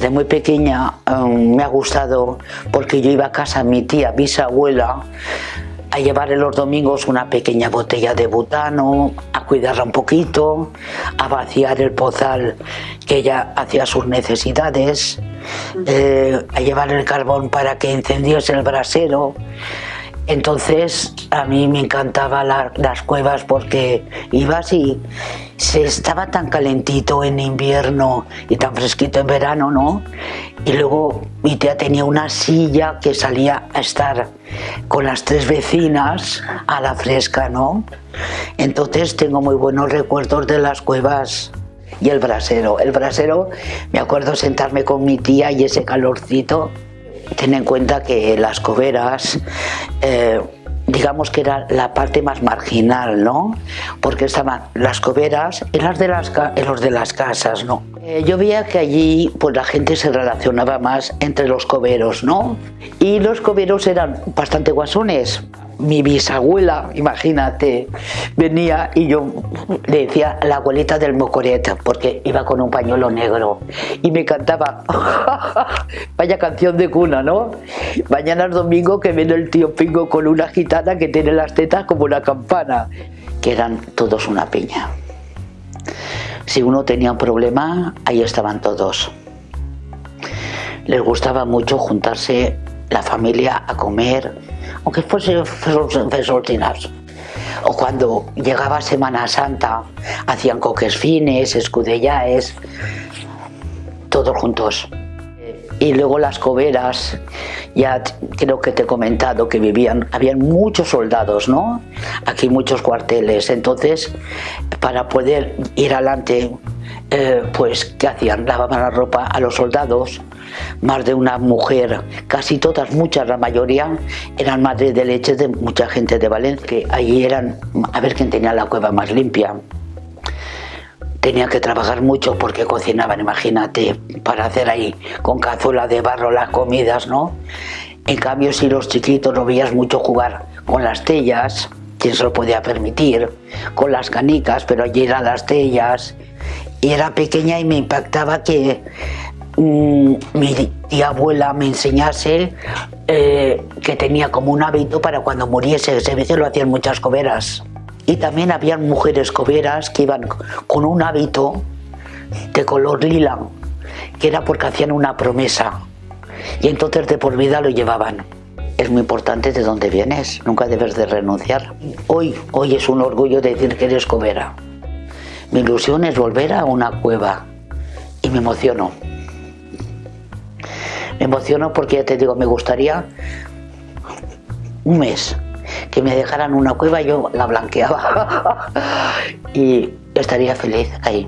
Desde muy pequeña um, me ha gustado porque yo iba a casa mi tía bisabuela a llevarle los domingos una pequeña botella de butano, a cuidarla un poquito, a vaciar el pozal que ella hacía sus necesidades, eh, a llevar el carbón para que encendiese el brasero. Entonces a mí me encantaban las cuevas porque ibas y se estaba tan calentito en invierno y tan fresquito en verano, ¿no? Y luego mi tía tenía una silla que salía a estar con las tres vecinas a la fresca, ¿no? Entonces tengo muy buenos recuerdos de las cuevas y el brasero. El brasero, me acuerdo sentarme con mi tía y ese calorcito. Ten en cuenta que las coveras, eh, digamos que era la parte más marginal, ¿no? Porque estaban las coveras y, las de las, los de las casas, ¿no? Eh, yo veía que allí pues la gente se relacionaba más entre los coveros, ¿no? Y los coveros eran bastante guasones mi bisabuela, imagínate, venía y yo le decía la abuelita del mocoret, porque iba con un pañuelo negro y me cantaba, vaya canción de cuna, ¿no? Mañana es domingo que viene el tío Pingo con una gitana que tiene las tetas como una campana, que eran todos una piña. Si uno tenía un problema, ahí estaban todos. Les gustaba mucho juntarse la familia a comer, aunque fuese fesoltinas. O cuando llegaba Semana Santa, hacían coques fines, escudellaes, todos juntos. Y luego las coberas, ya creo que te he comentado que vivían, habían muchos soldados, ¿no? Aquí muchos cuarteles, entonces para poder ir adelante, eh, pues ¿qué hacían? Lavaban la ropa a los soldados, más de una mujer, casi todas, muchas, la mayoría, eran madres de leche de mucha gente de Valencia, allí eran a ver quién tenía la cueva más limpia. Tenía que trabajar mucho porque cocinaban, imagínate, para hacer ahí con cazuela de barro las comidas, ¿no? En cambio, si los chiquitos no veías mucho jugar con las tellas, quien se lo podía permitir, con las canicas, pero allí eran las tellas, y era pequeña y me impactaba que Mm, mi tía abuela me enseñase eh, que tenía como un hábito para cuando muriese, ese veces lo hacían muchas coberas. Y también habían mujeres coberas que iban con un hábito de color lila, que era porque hacían una promesa. Y entonces de por vida lo llevaban. Es muy importante de dónde vienes, nunca debes de renunciar. Hoy, hoy es un orgullo decir que eres cobera. Mi ilusión es volver a una cueva y me emociono. Me emociono porque ya te digo, me gustaría un mes que me dejaran una cueva, yo la blanqueaba y estaría feliz ahí.